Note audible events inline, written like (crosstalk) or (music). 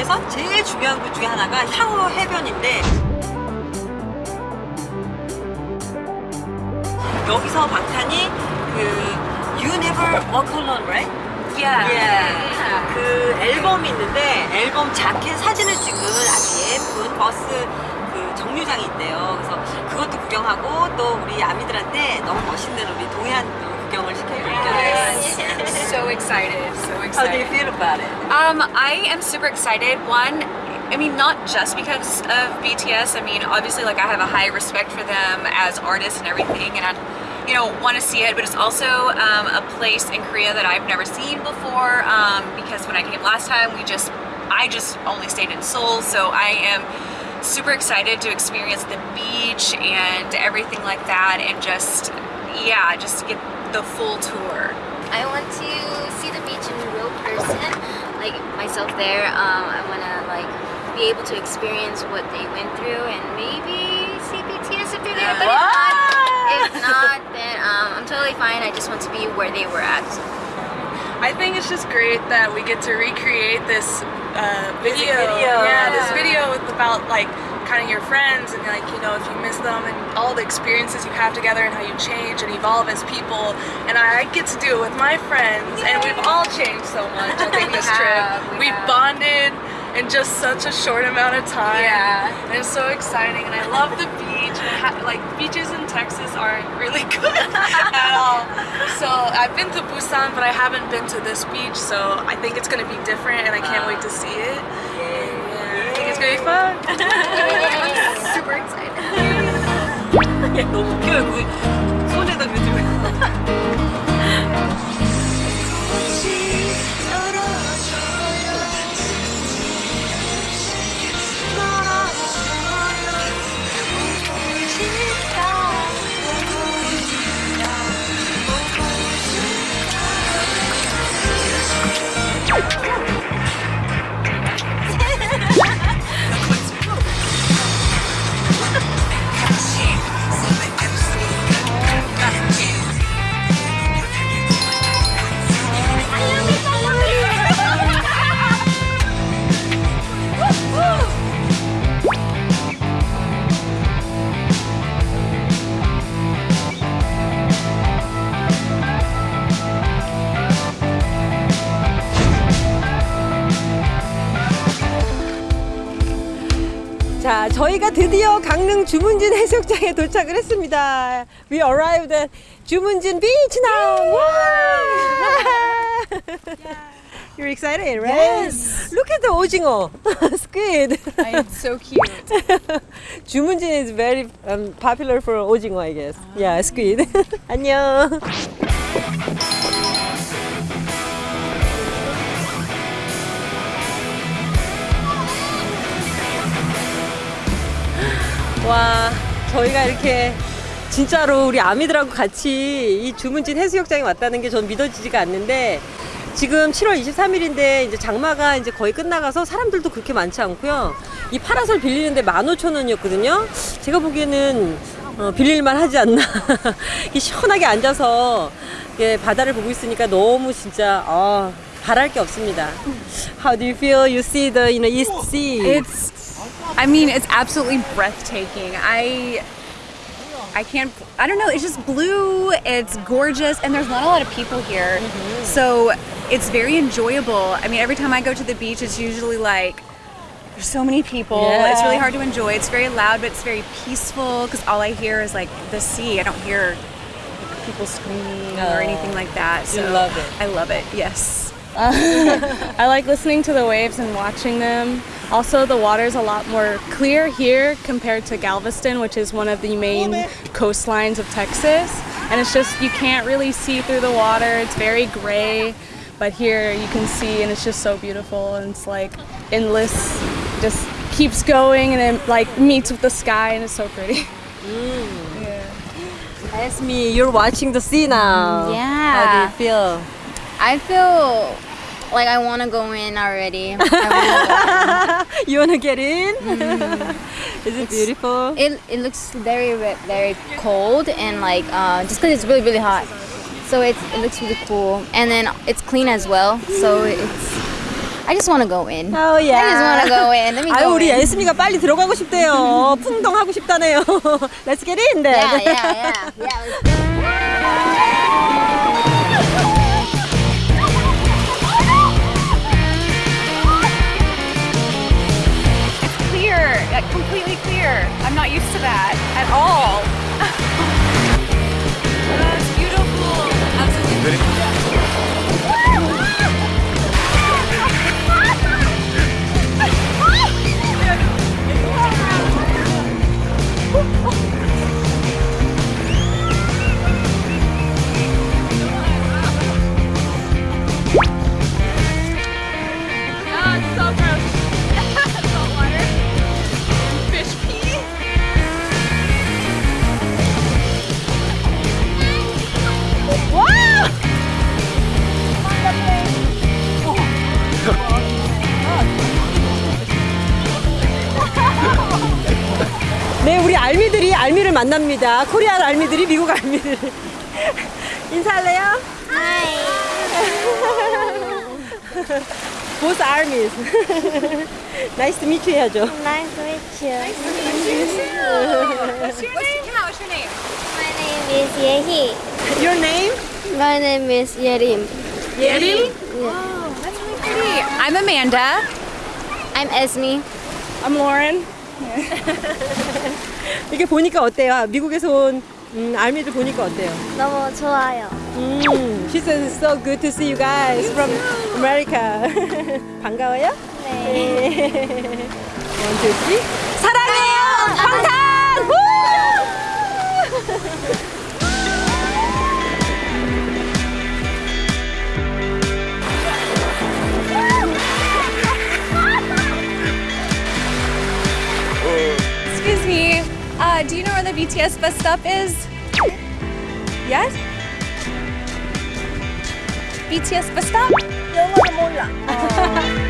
투어에서 제일 중요한 것 중에 하나가 향후 해변인데 여기서 방탄이 그 You Never Walk Alone, right? Yeah. 예. 그 앨범이 있는데 앨범 자켓 사진을 찍은 아주 예쁜 버스 그 정류장이 있대요. 그래서 그것도 구경하고 또 우리 아미들한테 너무 멋있는 우리 동해안도 구경을 시켜드릴게요. So excited. How do you feel about it? Um, I am super excited. One, I mean, not just because of BTS. I mean, obviously, like I have a high respect for them as artists and everything, and I, you know, want to see it. But it's also um, a place in Korea that I've never seen before. Um, because when I came last time, we just, I just only stayed in Seoul, so I am super excited to experience the beach and everything like that, and just, yeah, just to get the full tour. I want to see the beach in real person, like myself there. Um, I want to like be able to experience what they went through and maybe see BTS if they're there. But if not, if not, then um, I'm totally fine. I just want to be where they were at. I think it's just great that we get to recreate this uh, video. video. Yeah, this video with about like kind of your friends and like you know if you miss them and all the experiences you have together and how you change and evolve as people. And I get to do it with my friends, and we've all changed so much. I think (laughs) this trip we we've bonded in just such a short amount of time. Yeah. and it's so exciting. And I love the beach. Like beaches in Texas aren't really (laughs) good at all. So I've been to Busan, but I haven't been to this beach. So I think it's gonna be different, and I can't wait to see it. gonna be fun. Super excited. 야, 너무 웃겨요. 그 손에다 그지고 저희가 드디어 강릉 주문진 해수욕장에 도착을 했습니다. We arrived at 주문진 beach now. Wow. You're excited, right? Yes. Look at the 오징어, squid. It's so cute. 주문진 is very um, popular for 오징어, I guess. Yeah, squid. 안녕. 와, 저희가 이렇게 진짜로 우리 아미들하고 같이 이 주문진 해수욕장에 왔다는 게 전 믿어지지가 않는데 지금 7월 23일인데 이제 장마가 이제 거의 끝나가서 사람들도 그렇게 많지 않고요. 이 파라솔 빌리는데 15,000원이었거든요. 제가 보기에는 어, 빌릴만 하지 않나. (laughs) 시원하게 앉아서 이렇게 바다를 보고 있으니까 너무 진짜 아, 바랄 게 없습니다. How do you feel? You see the you know, East Sea. It's, I mean, it's absolutely breathtaking. I, I can't, I don't know, it's just blue, it's gorgeous, and there's not a lot of people here. Mm-hmm. So it's very enjoyable. I mean, every time I go to the beach, it's usually like, there's so many people. It's really hard to enjoy. It's very loud, but it's very peaceful because all I hear is like the sea. I don't hear people screaming or anything like that. You So love it. I love it. Yes. (laughs) I like listening to the waves and watching them. Also, the water is a lot more clear here compared to Galveston, which is one of the main coastlines of Texas. And it's just, you can't really see through the water. It's very gray. But here you can see, and it's just so beautiful. And it's like endless, just keeps going and then like meets with the sky, and it's so pretty. (laughs) Mm. Ask me, you're watching the sea now. Yeah. How do you feel? I feel like I want to go in already. I (laughs) wanna You wanna get in? (laughs) Is it beautiful? go- it, it looks very, ve- very cold and like uh, just because it's really, really hot. So it's, it looks really cool. And then it's clean as well. So it's, I just want to go in. Oh yeah. I just want to go in. Let me (laughs) 아유 go 우리 in. 예스미가 빨리 들어가고 싶대요. 풍덩하고 싶다네요. Let's get in then. Yeah, yeah, yeah, yeah. Not used to that at all. That's beautiful. Absolutely. It's so gross. 네, 우리 알미들이 알미를 만납니다. 코리아 알미들이 미국 알미들. 인사할래요? Hi. Both armies. nice to meet you 해야죠. Nice to meet you. What's your name? Yeah, what's your name? My name is Yehi. Your name? My name is Yerim. 예림? Oh, that's really pretty. I'm Amanda. I'm Esme. I'm Lauren. 이렇게 보니까 어때요? 미국에서 온 음, 알미들 보니까 어때요? 너무 좋아요. 음, she says it's so good to see you guys from America. 반가워요? 네. One, two, three. 사랑해요! 방탄! uh, do you know where the BTS bus stop is? Yes? BTS bus stop? 몰라. (laughs)